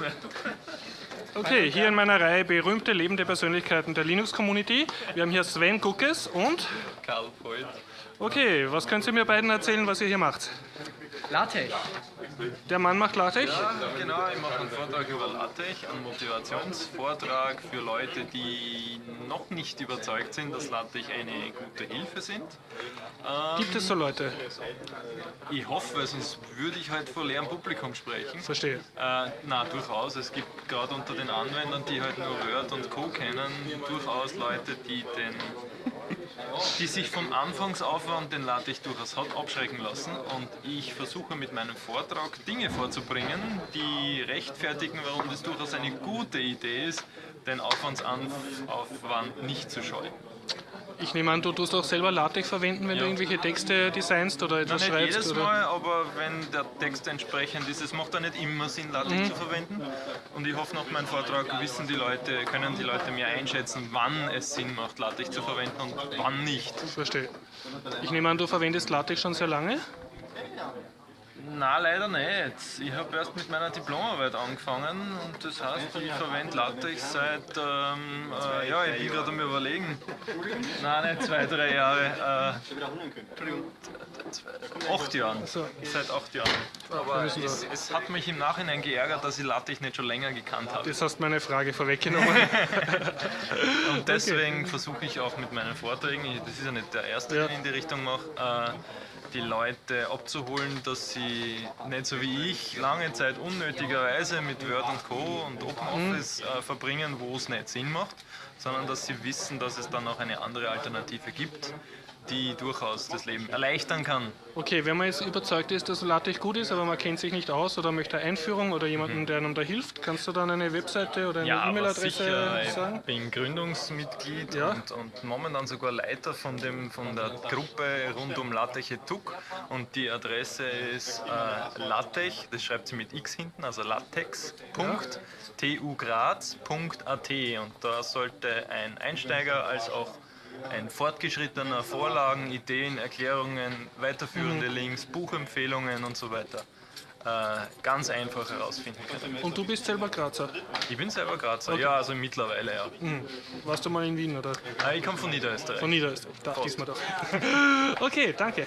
mehr. Okay, hier in meiner Reihe berühmte lebende Persönlichkeiten der Linux-Community. Wir haben hier Sven Guckes und... Karl Voigt. Okay, was könnt ihr mir beiden erzählen, was ihr hier macht? LaTeX. Der Mann macht LaTeX? Ja, genau, ich mache einen Vortrag über LaTeX, einen Motivationsvortrag für Leute, die noch nicht überzeugt sind, dass LaTeX eine gute Hilfe sind. Ähm, Gibt es so Leute? Ich hoffe, weil sonst würde ich halt vor leerem Publikum sprechen. Verstehe. Äh, na, durchaus. Es gibt gerade unter den Anwendern, die halt nur Word und Co. kennen, durchaus Leute, die den die sich vom Anfangsaufwand, den LaTeX durchaus hat, abschrecken lassen. Und ich versuche mit meinem Vortrag Dinge vorzubringen, die rechtfertigen, warum das durchaus eine gute Idee ist, den Aufwandsaufwand nicht zu scheuen. Ich nehme an, du tust auch selber LaTeX verwenden, wenn Ja. du irgendwelche Texte designst oder Na, etwas nicht schreibst? jedes oder? Mal, aber wenn der Text entsprechend ist, es macht da nicht immer Sinn, LaTeX Mhm. zu verwenden. Und ich hoffe, nach meinem Vortrag wissen die Leute, können die Leute mehr einschätzen, wann es Sinn macht, LaTeX zu verwenden und wann nicht. Verstehe. Ich nehme an, du verwendest LaTeX schon sehr lange? Na leider nicht. Ich habe erst mit meiner Diplomarbeit angefangen und das heißt, ich verwende LaTeX seit, ähm, äh, ja, ich bin gerade am überlegen. Nein, nicht zwei, drei Jahre. Äh, acht Jahren. Seit acht Jahren. Aber es, es hat mich im Nachhinein geärgert, dass ich LaTeX nicht schon länger gekannt habe. Das hast meine Frage vorweggenommen. Und deswegen versuche ich auch mit meinen Vorträgen, das ist ja nicht der erste, den ich in die Richtung mache, äh, die Leute abzuholen, dass sie nicht so wie ich lange Zeit unnötigerweise mit Word und Co. und OpenOffice äh, verbringen, wo es nicht Sinn macht, sondern dass sie wissen, dass es dann auch eine andere Alternative gibt, die durchaus das Leben erleichtern kann. Okay, wenn man jetzt überzeugt ist, dass LaTeX gut ist, aber man kennt sich nicht aus oder möchte eine Einführung oder jemanden, der einem da hilft, kannst du dann eine Webseite oder eine Ja, E-Mail-Adresse sicher, ich sagen? bin Gründungsmitglied Ja. und, und momentan sogar Leiter von, dem, von der Gruppe rund um Lateche TUC und die Adresse ist äh, latech, das schreibt sie mit x hinten, also latex.tugraz.at und da sollte ein Einsteiger als auch ein fortgeschrittener Vorlagen, Ideen, Erklärungen, weiterführende Mhm. Links, Buchempfehlungen und so weiter ganz einfach herausfinden können. Und du bist selber Grazer. Ich bin selber Grazer, ja, also mittlerweile ja. Hm. Warst du mal in Wien oder Ah, Ich komme von Niederösterreich. von Niederösterreich? Da, Fast. diesmal doch. Okay, danke.